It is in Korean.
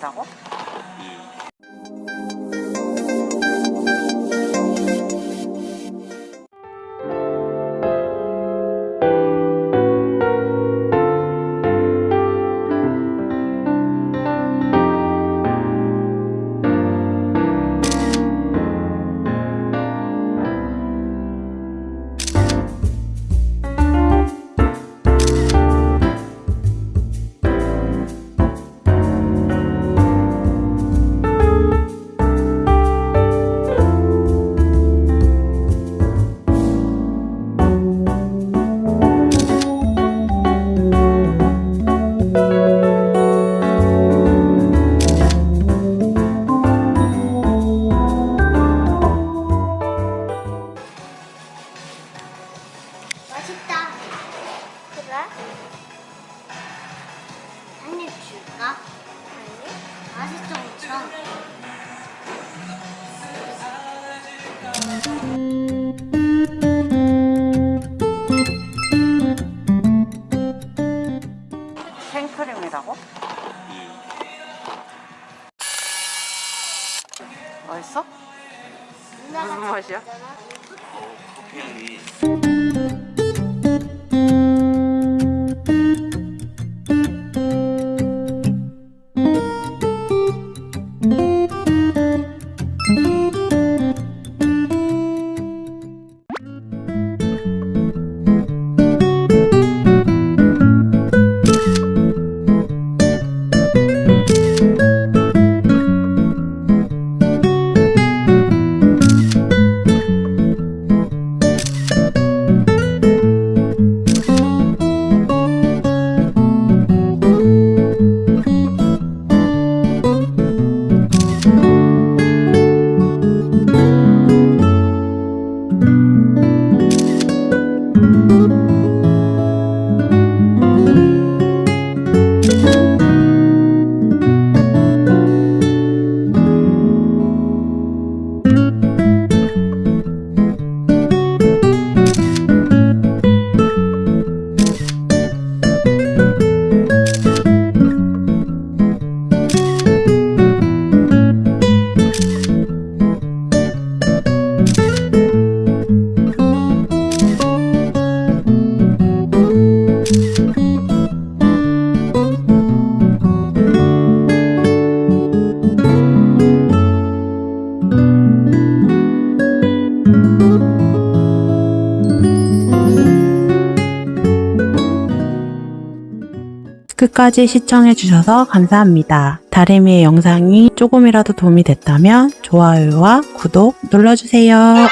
생크림이라고? 한입 줄까? 아니. 맛있어 엄청. 생크림이라고? 맛있어? 무슨 맛이야? 끝까지 시청해주셔서 감사합니다. 다리미의 영상이 조금이라도 도움이 됐다면 좋아요와 구독 눌러주세요.